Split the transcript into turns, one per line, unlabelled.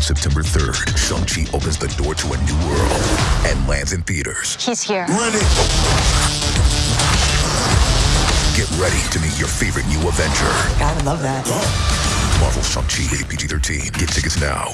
On September 3rd, Shang-Chi opens the door to a new world and lands in theaters.
He's here.
Ready!
Get ready to meet your favorite new Avenger.
Gotta love that.
Marvel Shang-Chi, rated PG-13. Get tickets now.